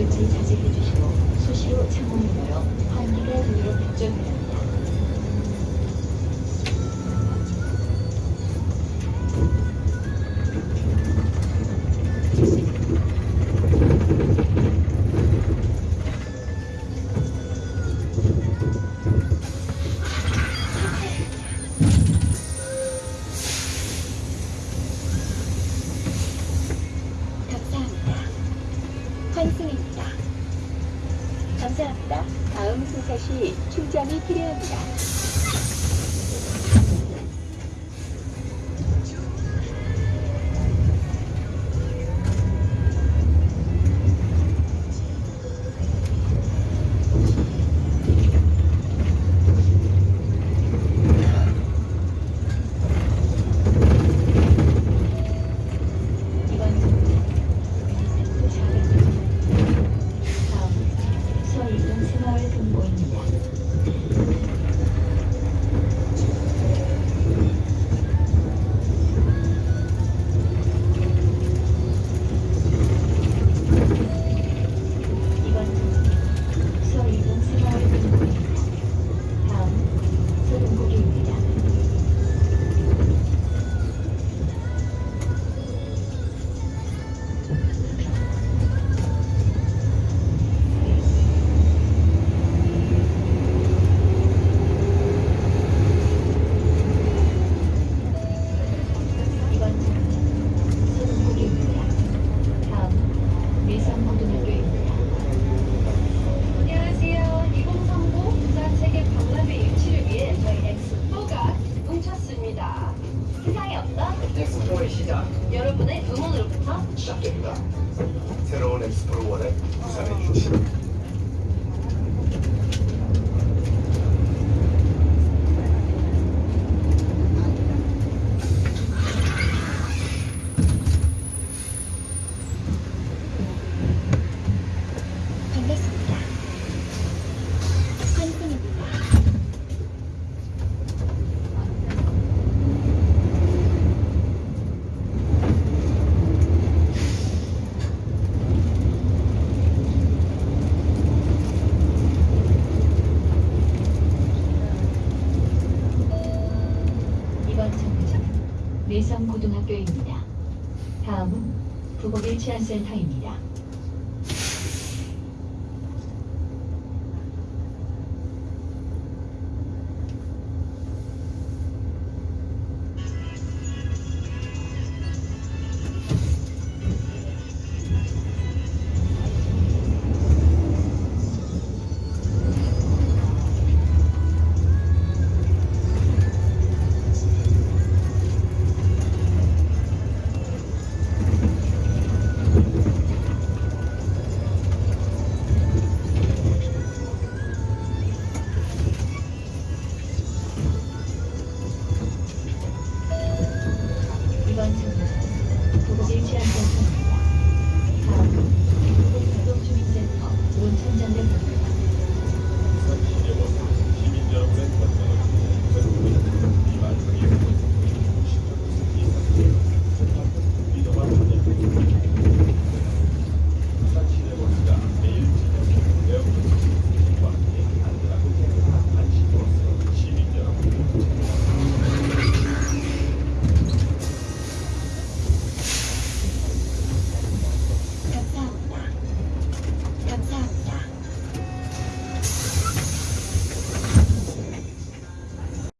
대부분 자제해 주시고 수시로 창문을 열어 환기가 되도록. 감사합니다. 감사합니다. 다음 승차 시 충전이 필요합니다. 시작 여러분의 응원으로부터 시작됩니다. 새로운 원해 부산에 유치. 반갑습니다. 환승입니다. 이번 정류장은 밀성고등학교입니다. 다음은 부곡일 치안센터입니다. entender